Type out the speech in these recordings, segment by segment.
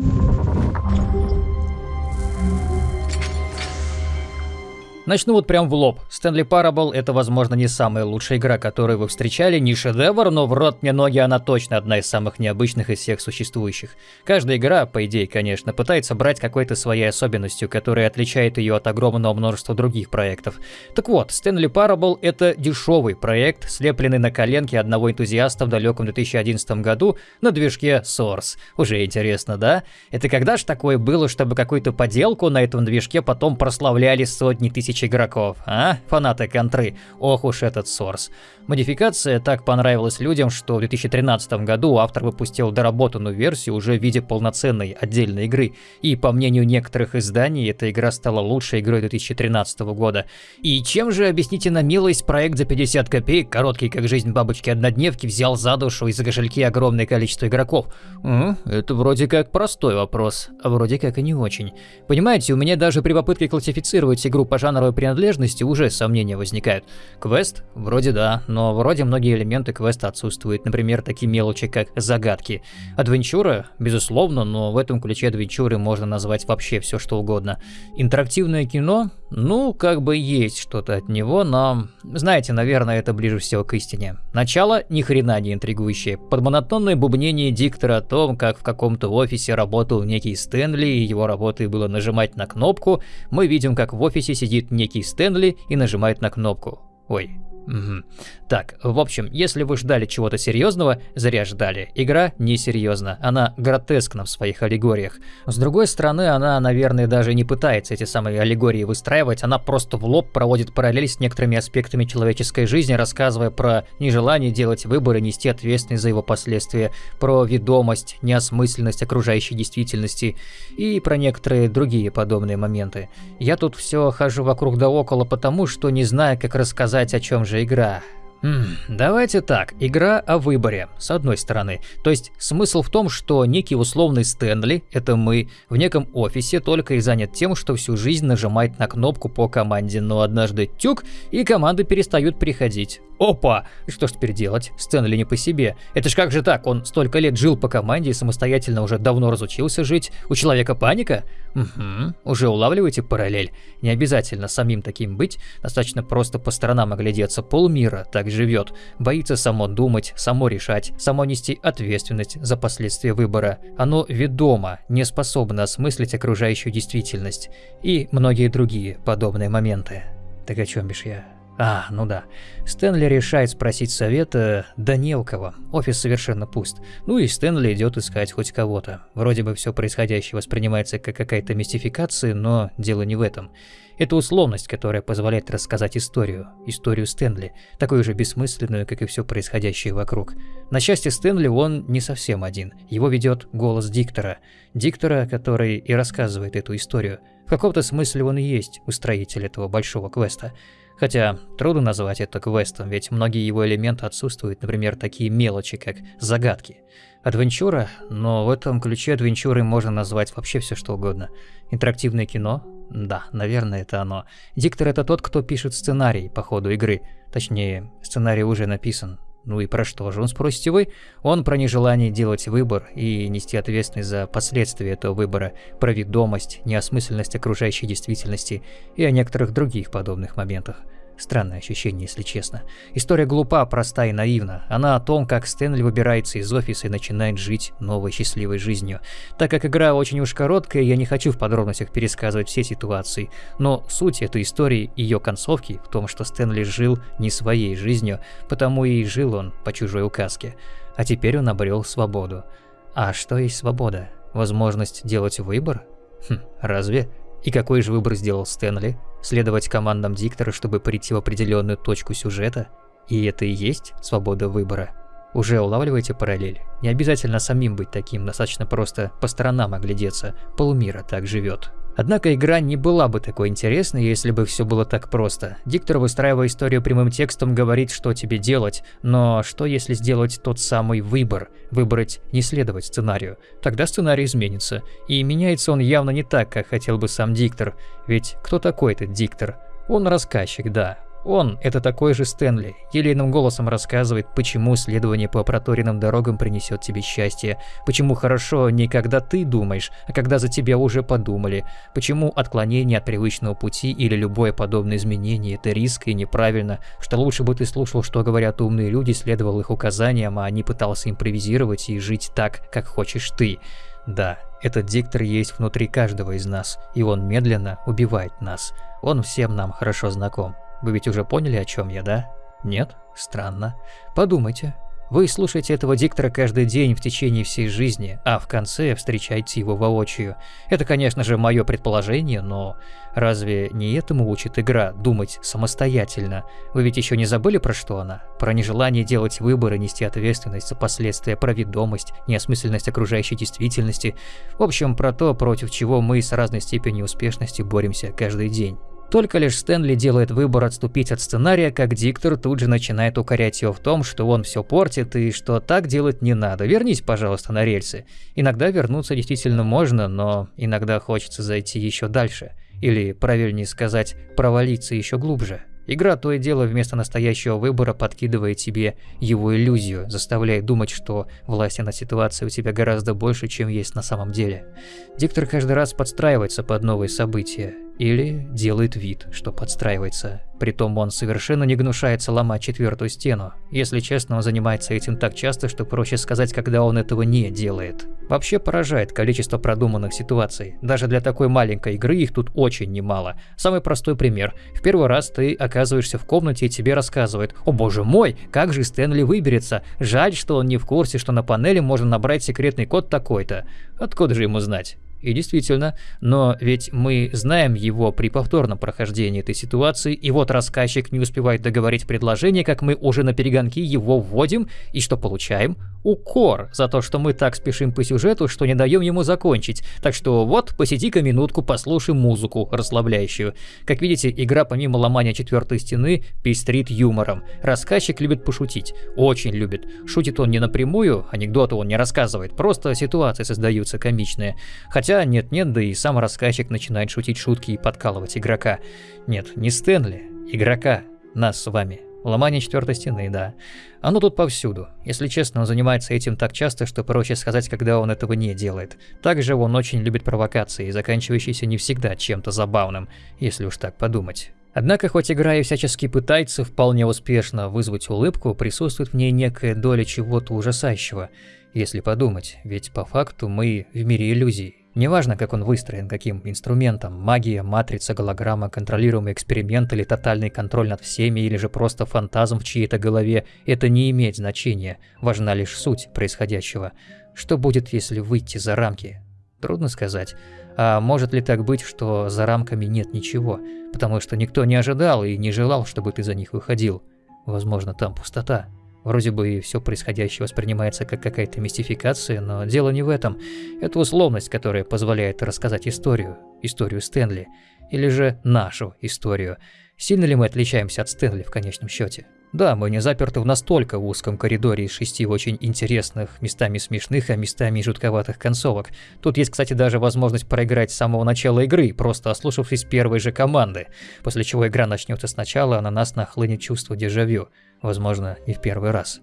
Thank you. Начну вот прям в лоб. Stanley Parable это, возможно, не самая лучшая игра, которую вы встречали, не шедевр, но в рот мне ноги она точно одна из самых необычных из всех существующих. Каждая игра, по идее, конечно, пытается брать какой-то своей особенностью, которая отличает ее от огромного множества других проектов. Так вот, Stanley Parable это дешевый проект, слепленный на коленке одного энтузиаста в далеком 2011 году на движке Source. Уже интересно, да? Это когда ж такое было, чтобы какую-то поделку на этом движке потом прославляли сотни тысяч тысяч игроков, а? Фанаты контры. Ох уж этот сорс. Модификация так понравилась людям, что в 2013 году автор выпустил доработанную версию уже в виде полноценной отдельной игры. И по мнению некоторых изданий, эта игра стала лучшей игрой 2013 года. И чем же, объясните на милость, проект за 50 копеек, короткий как жизнь бабочки-однодневки, взял за душу и за кошельки огромное количество игроков? М? Это вроде как простой вопрос, а вроде как и не очень. Понимаете, у меня даже при попытке классифицировать игру по жанру жанровой принадлежности уже сомнения возникают. Квест? Вроде да, но вроде многие элементы квеста отсутствуют, например, такие мелочи, как загадки. Адвенчура? Безусловно, но в этом ключе адвенчуры можно назвать вообще все что угодно. Интерактивное кино? Ну, как бы есть что-то от него, но... Знаете, наверное, это ближе всего к истине. Начало ни хрена не интригующее. Под монотонное бубнение диктора о том, как в каком-то офисе работал некий Стэнли, и его работой было нажимать на кнопку, мы видим, как в офисе сидит некий Стэнли и нажимает на кнопку. Ой, Угу. Так, в общем, если вы ждали чего-то серьезного, зря ждали. Игра несерьезна, она гротескна в своих аллегориях. С другой стороны, она, наверное, даже не пытается эти самые аллегории выстраивать, она просто в лоб проводит параллель с некоторыми аспектами человеческой жизни, рассказывая про нежелание делать выбор и нести ответственность за его последствия, про ведомость, неосмысленность окружающей действительности и про некоторые другие подобные моменты. Я тут все хожу вокруг да около потому, что не знаю, как рассказать о чем же игра. Давайте так, игра о выборе, с одной стороны. То есть смысл в том, что некий условный Стэнли, это мы, в неком офисе только и занят тем, что всю жизнь нажимает на кнопку по команде, но однажды тюк, и команды перестают приходить. Опа! Что ж теперь делать? Стэнли не по себе. Это ж как же так? Он столько лет жил по команде и самостоятельно уже давно разучился жить. У человека паника? Угу. Уже улавливаете параллель? Не обязательно самим таким быть. Достаточно просто по сторонам оглядеться. Полмира так живет. Боится само думать, само решать, само нести ответственность за последствия выбора. Оно ведомо, не способно осмыслить окружающую действительность. И многие другие подобные моменты. Так о чем бишь я? А, ну да. Стэнли решает спросить совета, да кого. Офис совершенно пуст. Ну и Стэнли идет искать хоть кого-то. Вроде бы все происходящее воспринимается как какая-то мистификация, но дело не в этом. Это условность, которая позволяет рассказать историю. Историю Стэнли. Такую же бессмысленную, как и все происходящее вокруг. На счастье Стэнли он не совсем один. Его ведет голос диктора. Диктора, который и рассказывает эту историю. В каком-то смысле он и есть устроитель этого большого квеста. Хотя трудно назвать это квестом, ведь многие его элементы отсутствуют, например, такие мелочи, как загадки. Адвенчура, но в этом ключе адвенчурой можно назвать вообще все что угодно. Интерактивное кино? Да, наверное, это оно. Диктор это тот, кто пишет сценарий по ходу игры. Точнее, сценарий уже написан. Ну и про что же он, спросите вы? Он про нежелание делать выбор и нести ответственность за последствия этого выбора, про ведомость, неосмысленность окружающей действительности и о некоторых других подобных моментах. Странное ощущение, если честно. История глупа, проста и наивна. Она о том, как Стэнли выбирается из офиса и начинает жить новой счастливой жизнью. Так как игра очень уж короткая, я не хочу в подробностях пересказывать все ситуации, но суть этой истории и ее концовки в том, что Стэнли жил не своей жизнью, потому и жил он по чужой указке. А теперь он обрел свободу. А что есть свобода? Возможность делать выбор? Хм, разве? И какой же выбор сделал Стэнли? Следовать командам диктора, чтобы прийти в определенную точку сюжета? И это и есть свобода выбора? Уже улавливаете параллель? Не обязательно самим быть таким, достаточно просто по сторонам оглядеться. Полумира так живет. Однако игра не была бы такой интересной, если бы все было так просто. Диктор, выстраивая историю прямым текстом, говорит, что тебе делать, но что если сделать тот самый выбор, выбрать не следовать сценарию? Тогда сценарий изменится, и меняется он явно не так, как хотел бы сам диктор, ведь кто такой этот диктор? Он рассказчик, да, Он – это такой же Стэнли, елейным голосом рассказывает, почему следование по проторенным дорогам принесет тебе счастье, почему хорошо не когда ты думаешь, а когда за тебя уже подумали, почему отклонение от привычного пути или любое подобное изменение – это риск и неправильно, что лучше бы ты слушал, что говорят умные люди, следовал их указаниям, а не пытался импровизировать и жить так, как хочешь ты. Да, этот диктор есть внутри каждого из нас, и он медленно убивает нас. Он всем нам хорошо знаком. Вы ведь уже поняли, о чем я, да? Нет? Странно. Подумайте. Вы слушаете этого диктора каждый день в течение всей жизни, а в конце встречаете его воочию. Это, конечно же, мое предположение, но разве не этому учит игра думать самостоятельно? Вы ведь еще не забыли про что она? Про нежелание делать выборы, нести ответственность за последствия, про ведомость, неосмысленность окружающей действительности. В общем, про то, против чего мы с разной степенью успешности боремся каждый день. Только лишь Стэнли делает выбор отступить от сценария, как диктор тут же начинает укорять его в том, что он все портит и что так делать не надо. Вернись, пожалуйста, на рельсы. Иногда вернуться действительно можно, но иногда хочется зайти еще дальше. Или, правильнее сказать, провалиться еще глубже. Игра то и дело вместо настоящего выбора подкидывает тебе его иллюзию, заставляя думать, что власти над ситуацией у тебя гораздо больше, чем есть на самом деле. Диктор каждый раз подстраивается под новые события, или делает вид, что подстраивается. Притом он совершенно не гнушается ломать четвертую стену. Если честно, он занимается этим так часто, что проще сказать, когда он этого не делает. Вообще поражает количество продуманных ситуаций. Даже для такой маленькой игры их тут очень немало. Самый простой пример. В первый раз ты оказываешься в комнате и тебе рассказывают «О боже мой, как же Стэнли выберется? Жаль, что он не в курсе, что на панели можно набрать секретный код такой-то». Откуда же ему знать? И действительно, но ведь мы знаем его при повторном прохождении этой ситуации, и вот рассказчик не успевает договорить предложение, как мы уже на перегонки его вводим, и что получаем? Укор за то, что мы так спешим по сюжету, что не даем ему закончить. Так что вот, посиди-ка минутку, послушай музыку расслабляющую. Как видите, игра помимо ломания четвертой стены пестрит юмором. Рассказчик любит пошутить, очень любит. Шутит он не напрямую, анекдоты он не рассказывает, просто ситуации создаются комичные. Хотя Хотя нет-нет, да и сам рассказчик начинает шутить шутки и подкалывать игрока. Нет, не Стэнли, игрока, нас с вами. Ломание четвертой стены, да. Оно тут повсюду. Если честно, он занимается этим так часто, что проще сказать, когда он этого не делает. Также он очень любит провокации, заканчивающиеся не всегда чем-то забавным, если уж так подумать. Однако, хоть игра и всячески пытается вполне успешно вызвать улыбку, присутствует в ней некая доля чего-то ужасающего, если подумать, ведь по факту мы в мире иллюзий. Неважно, как он выстроен, каким инструментом, магия, матрица, голограмма, контролируемый эксперимент или тотальный контроль над всеми, или же просто фантазм в чьей-то голове, это не имеет значения, важна лишь суть происходящего. Что будет, если выйти за рамки? Трудно сказать. А может ли так быть, что за рамками нет ничего, потому что никто не ожидал и не желал, чтобы ты за них выходил? Возможно, там пустота. Вроде бы и все происходящее воспринимается как какая-то мистификация, но дело не в этом. Это условность, которая позволяет рассказать историю, историю Стэнли, или же нашу историю. Сильно ли мы отличаемся от Стэнли в конечном счете? Да, мы не заперты в настолько узком коридоре из шести очень интересных, местами смешных, а местами жутковатых концовок. Тут есть, кстати, даже возможность проиграть с самого начала игры, просто ослушавшись первой же команды, после чего игра начнется сначала, а на нас нахлынет чувство дежавю возможно, и в первый раз.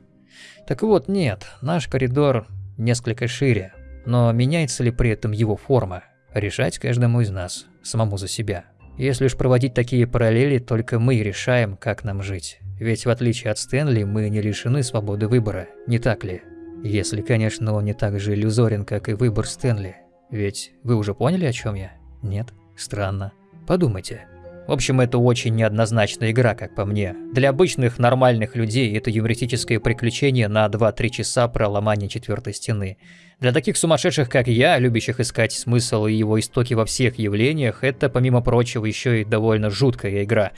Так вот, нет, наш коридор несколько шире, но меняется ли при этом его форма? Решать каждому из нас, самому за себя. Если уж проводить такие параллели, только мы решаем, как нам жить. Ведь в отличие от Стэнли, мы не лишены свободы выбора, не так ли? Если, конечно, он не так же иллюзорен, как и выбор Стэнли. Ведь вы уже поняли, о чем я? Нет? Странно. Подумайте. В общем, это очень неоднозначная игра, как по мне. Для обычных нормальных людей это юмористическое приключение на 2-3 часа про ломание четвертой стены. Для таких сумасшедших, как я, любящих искать смысл и его истоки во всех явлениях, это, помимо прочего, еще и довольно жуткая игра.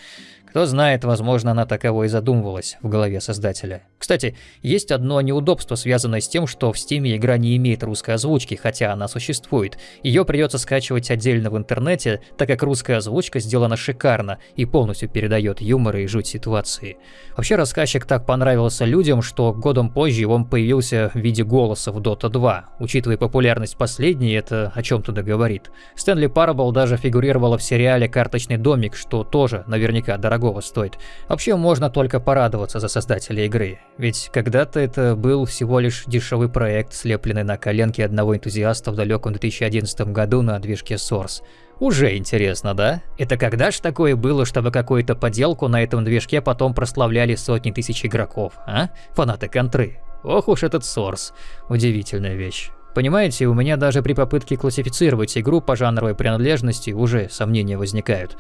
Кто знает, возможно, она таково и задумывалась в голове создателя. Кстати, есть одно неудобство, связанное с тем, что в Steam игра не имеет русской озвучки, хотя она существует. Ее придется скачивать отдельно в интернете, так как русская озвучка сделана шикарно и полностью передает юмор и жуть ситуации. Вообще рассказчик так понравился людям, что годом позже он появился в виде голоса в Dota 2. Учитывая популярность последней, это о чем-то договорит. Стэнли Парабл даже фигурировала в сериале «Карточный домик», что тоже наверняка дорого дорогого стоит. Вообще можно только порадоваться за создателя игры. Ведь когда-то это был всего лишь дешевый проект, слепленный на коленке одного энтузиаста в далеком 2011 году на движке Source. Уже интересно, да? Это когда ж такое было, чтобы какую-то поделку на этом движке потом прославляли сотни тысяч игроков, а? Фанаты контры. Ох уж этот Source. Удивительная вещь. Понимаете, у меня даже при попытке классифицировать игру по жанровой принадлежности уже сомнения возникают.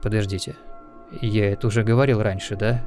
Подождите. Я это уже говорил раньше, да?